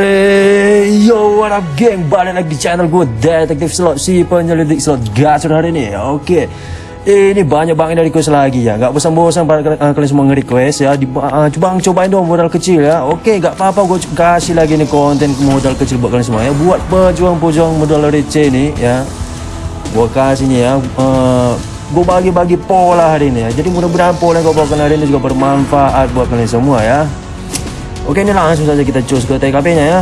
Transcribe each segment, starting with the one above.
Hey yo what up geng balik lagi di channel gue detektif slot si penyelidik slot gacor hari ini. Oke ini banyak banget dari request lagi ya. Nggak bosan-bosan pada kalian, kalian semua nge-request ya. Uh, coba cobain dong modal kecil ya. Oke gak apa-apa gue kasih lagi nih konten modal kecil buat kalian semua ya. Buat pejuang-pejuang modal receh nih ya. Gue kasih nih ya. Uh, gue bagi-bagi pola hari ini ya. Jadi mudah-mudahan pola yang gue bawakan hari ini juga bermanfaat buat kalian semua ya Oke ini langsung saja kita cus ke TKP nya ya.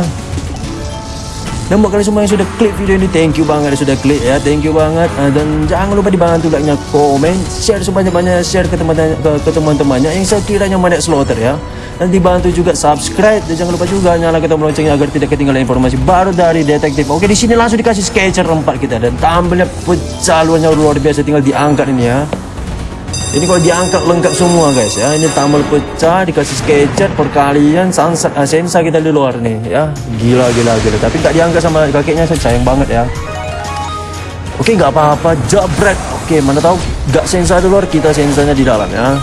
Dan buat kalian semua yang sudah klik video ini thank you banget sudah klik ya. Thank you banget. Uh, dan jangan lupa dibantu like nya komen share sebanyak-banyaknya share ke teman-teman ke, teman-temannya yang sekiranya banyak slaughter ya. Dan dibantu juga subscribe dan jangan lupa juga nyalakan tombol loncengnya agar tidak ketinggalan informasi baru dari detektif. Oke di sini langsung dikasih sketcher 4 kita dan tampilnya pecaluannya luar biasa tinggal diangkat ini ya ini kalau diangkat lengkap semua guys ya. Ini tambal pecah dikasih sketcher perkalian sunset uh, sensa kita di luar nih ya. Gila gila gila. Tapi nggak diangkat sama kakeknya saya sayang banget ya. Oke nggak apa-apa. Jabret oke mana tahu nggak sensa di luar kita sensanya di dalam ya.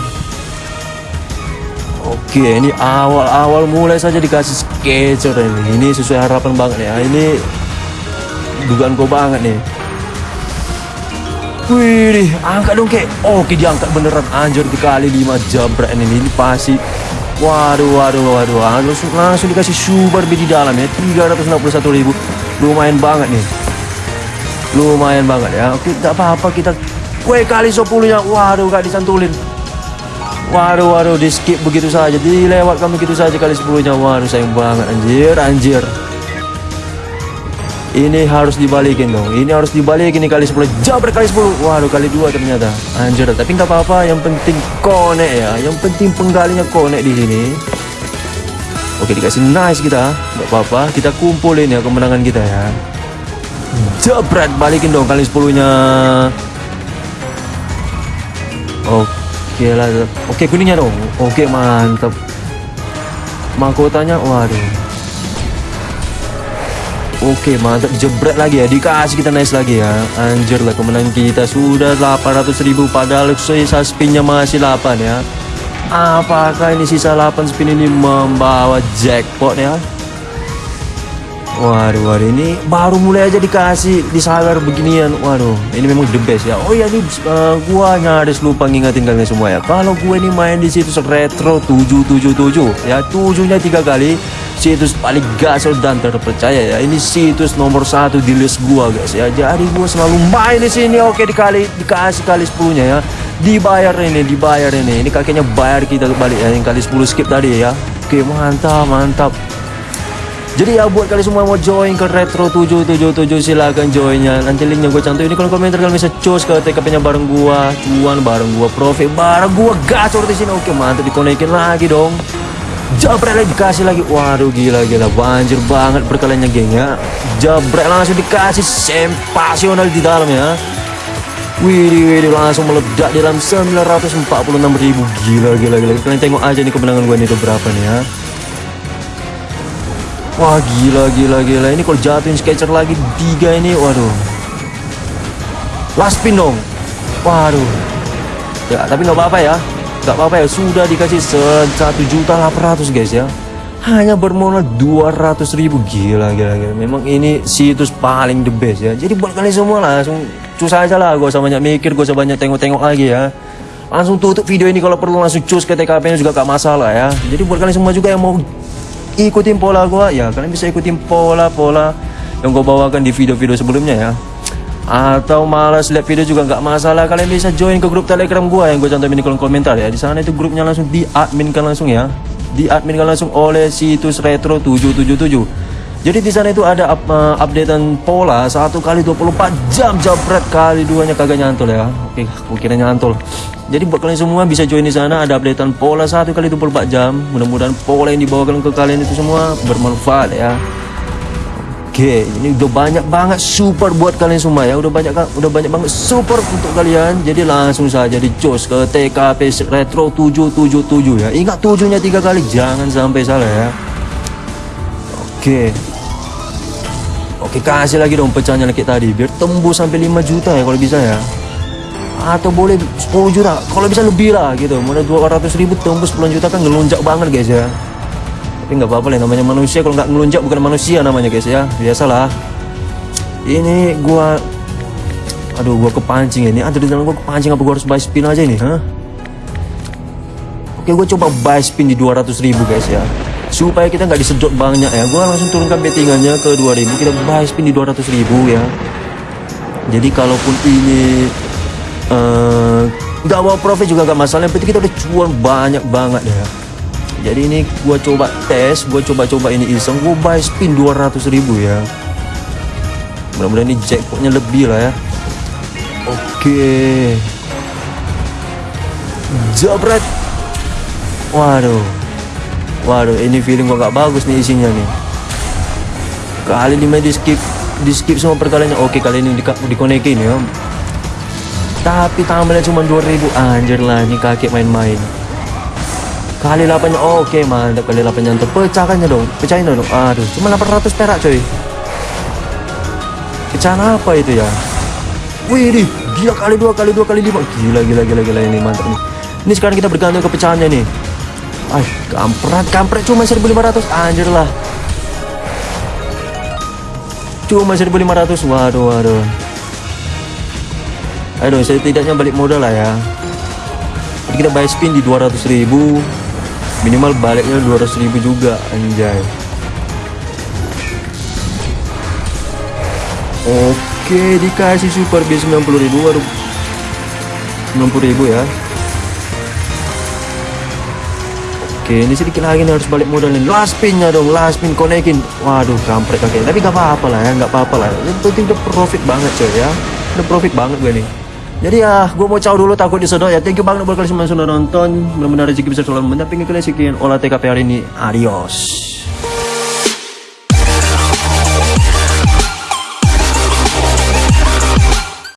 Oke ini awal-awal mulai saja dikasih sketcher ini. Ini sesuai harapan banget ya. Ini dugaan gue banget nih Wih, angkat dong kek. Oke, diangkat beneran anjir dikali 5 jabrak ini. Ini pasti. Waduh, waduh, waduh. Langsung, langsung dikasih super di dalam ya. 361 ribu. Lumayan banget nih. Lumayan banget ya. Oke, tak apa-apa kita kue kali 10 nya. Waduh, gak disantulin. Waduh, waduh, di skip begitu saja. Dilewatkan begitu saja kali 10 nya. Waduh, sayang banget anjir, anjir ini harus dibalikin dong. Ini harus dibalikin ini kali 10 jabret kali 10 waduh kali dua ternyata. Anjir tapi nggak apa-apa. Yang penting konek ya. Yang penting penggalinya konek di sini. Oke dikasih nice kita. Nggak apa-apa. Kita kumpulin ya kemenangan kita ya. Jabret balikin dong kali 10 nya oke lah. Oke kuningnya dong. Oke mantap mahkotanya waduh Oke mantap. Jebret lagi ya. Dikasih kita nice lagi ya. Anjir lah kemenangan kita sudah 800 ribu padahal sisa spinnya masih 8 ya. Apakah ini sisa 8 spin ini membawa jackpot ya Waduh, waduh ini baru mulai aja dikasih disawer beginian. Waduh, ini memang the best ya. Oh iya nih uh, gua nyaris lupa ngingetin kalian semua ya. Kalau gue ini main di situs retro 777 ya, tujuhnya tiga kali. Situs paling gasol dan terpercaya ya. Ini situs nomor satu di list gua guys ya. Jadi gua selalu main di sini. Oke dikali dikasih kali 10 nya ya. Dibayar ini, dibayar ini. Ini kakeknya bayar kita balik ya yang kali 10 skip tadi ya. Oke, mantap, mantap. Jadi ya buat kalian semua mau join ke Retro 777 silahkan joinnya. Nanti linknya gue cantum ini kalau komentar kalian bisa cus ke TKP-nya bareng gua, cuan bareng gua, profit bareng gua, gacor di sini. Oke, mantap dikonekin lagi dong. Jabret lagi dikasih lagi. Waduh gila gila banjir banget perkaliannya geng ya. Jabret langsung dikasih sempasional di dalam ya. Wih, wih, langsung meledak dalam 946 ribu Gila, gila, gila Kalian tengok aja nih kemenangan gue nih berapa nih ya Wah gila gila gila. Ini kalau jatuhin sketcher lagi tiga ini waduh. Last spin dong. Waduh. Ya tapi nggak apa-apa ya. Nggak apa-apa ya. Sudah dikasih satu juta ratus guys ya. Hanya bermodal dua ratus ribu. Gila gila gila. Memang ini situs paling the best ya. Jadi buat kalian semua langsung cus aja lah. Gak usah banyak mikir gak usah banyak tengok-tengok lagi ya. Langsung tutup video ini kalau perlu langsung cus ke TKP juga gak masalah ya. Jadi buat kalian semua juga yang mau ikutin pola gua. Ya kalian bisa ikutin pola-pola yang gua bawakan di video-video sebelumnya ya. Atau malas lihat video juga nggak masalah. Kalian bisa join ke grup telegram gua yang gue cantumin di kolom komentar ya. Di sana itu grupnya langsung diadminkan langsung ya. Diadminkan langsung oleh situs retro 777 jadi di sana itu ada up, uh, updatean pola. Satu kali 24 jam jabret kali duanya. Kagak nyantol ya. Oke gue kira nyantol jadi buat kalian semua bisa join di sana ada updatean pola satu kali 24 jam mudah-mudahan pola yang dibawakan ke kalian itu semua bermanfaat ya Oke, ini udah banyak banget super buat kalian semua ya. Udah banyak udah banyak banget super untuk kalian. Jadi langsung saja dicos ke TKP Retro 777 ya. Ingat tujuhnya tiga kali, jangan sampai salah ya. Oke. Oke, kasih lagi dong pecahnya lagi tadi biar tembus sampai 5 juta ya kalau bisa ya atau boleh 10 juta. Kalau bisa lebih lah gitu. Mulai 200 ribu tembus 10 juta kan ngelunjak banget guys ya. Tapi nggak apa-apa lah namanya manusia. Kalau nggak ngelunjak bukan manusia namanya guys ya. Biasalah. Ini gua aduh gua kepancing ini. Ada di dalam gua kepancing apa gua harus buy spin aja ini huh? oke gua coba buy spin di 200 ribu guys ya. Supaya kita nggak disedot banyak ya. Gua langsung turunkan bettingannya ke 2000 kita buy spin di 200 ribu ya. Jadi kalaupun ini nggak uh, bawa profit juga gak masalah. Yang penting kita udah cuan banyak banget. Ya. Jadi ini gua coba tes gua coba-coba ini iseng gua buy spin 200 ribu ya. Mudah-mudahan ini jackpotnya lebih lah ya. Oke. Jabret waduh. Waduh ini feeling gua gak bagus nih isinya nih. Kali ini di skip di skip semua perkaliannya. Oke kali ini di, dikonekin ya tapi tambahnya cuma 2000 anjir lah ini kaki main-main. Kali 8 nya oke mantap kali 8 nya untuk pecahkannya dong. Pecahin dong. Aduh cuma 800 perak coy. Pecahan apa itu ya? Wih nih gila kali dua kali dua kali lima. Gila gila gila gila ini mantap nih ini sekarang kita bergantung ke pecahannya nih ah kampret kampret. Cuma 1500 anjir lah. Cuma 1500 waduh waduh aduh saya tidaknya balik modal lah ya jadi kita buy spin di 200 ribu minimal baliknya 200 ribu juga anjay oke dikasih super b 90 ribu waduh 90 ribu ya Oke, ini sedikit lagi nih harus balik modal nih. Last spinnya dong, last spin konekin. Waduh, kampret kakek. Tapi gak apa-apa lah ya, gak apa-apa lah. Yang penting udah profit banget coy ya. Udah profit banget gue nih. Jadi ya, gue mau caw dulu takut disedot ya. Thank you banget buat kalian semua sudah nonton. Mudah-mudahan rezeki bisa selalu mendampingi kalian sekian olah TKP hari ini. Adios.